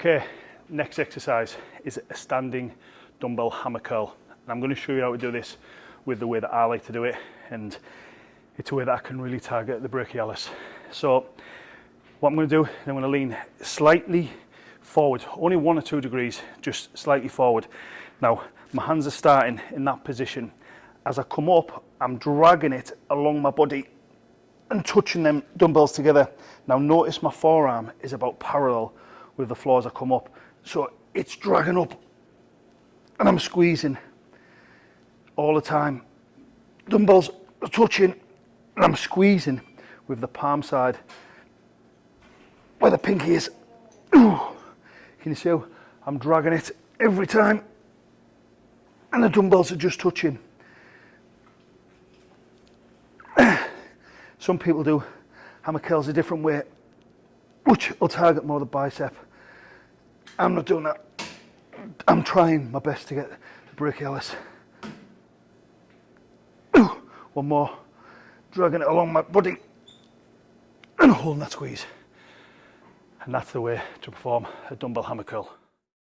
Okay, next exercise is a standing dumbbell hammer curl. And I'm going to show you how to do this with the way that I like to do it. And it's a way that I can really target the brachialis. So what I'm going to do, I'm going to lean slightly forward, only one or two degrees, just slightly forward. Now, my hands are starting in that position. As I come up, I'm dragging it along my body and touching them dumbbells together. Now notice my forearm is about parallel with the floor as I come up. So it's dragging up and I'm squeezing all the time. Dumbbells are touching and I'm squeezing with the palm side where the pinky is. Can you see how I'm dragging it every time? And the dumbbells are just touching. Some people do hammer curls a different way, which will target more the bicep. I'm not doing that. I'm trying my best to get the brachialis. One more. Dragging it along my body and holding that squeeze. And that's the way to perform a dumbbell hammer curl.